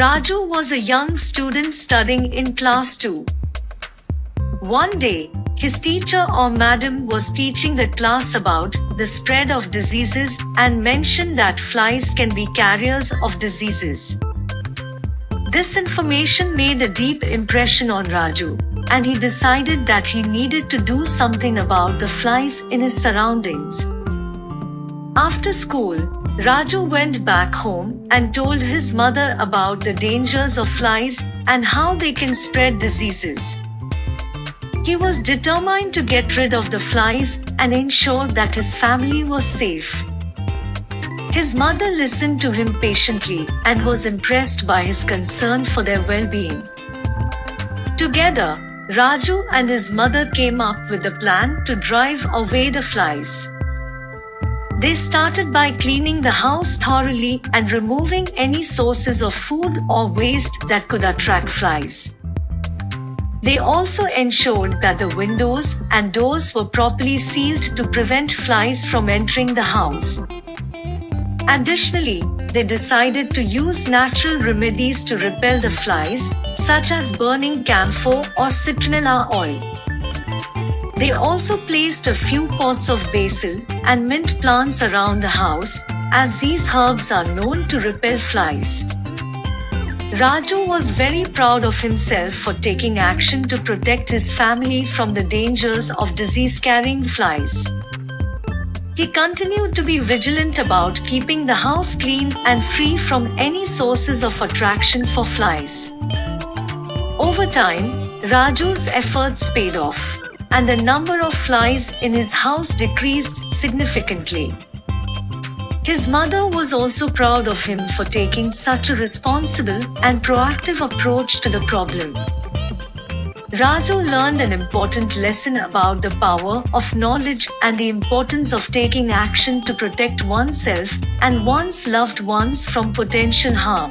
Raju was a young student studying in class 2. One day, his teacher or madam was teaching the class about the spread of diseases and mentioned that flies can be carriers of diseases. This information made a deep impression on Raju, and he decided that he needed to do something about the flies in his surroundings. After school, Raju went back home and told his mother about the dangers of flies and how they can spread diseases. He was determined to get rid of the flies and ensure that his family was safe. His mother listened to him patiently and was impressed by his concern for their well being. Together, Raju and his mother came up with a plan to drive away the flies. They started by cleaning the house thoroughly and removing any sources of food or waste that could attract flies. They also ensured that the windows and doors were properly sealed to prevent flies from entering the house. Additionally, they decided to use natural remedies to repel the flies, such as burning camphor or citronella oil. They also placed a few pots of basil and mint plants around the house, as these herbs are known to repel flies. Raju was very proud of himself for taking action to protect his family from the dangers of disease carrying flies. He continued to be vigilant about keeping the house clean and free from any sources of attraction for flies. Over time, Raju's efforts paid off, and the number of flies in his house decreased significantly. His mother was also proud of him for taking such a responsible and proactive approach to the problem. Raju learned an important lesson about the power of knowledge and the importance of taking action to protect oneself and one's loved ones from potential harm.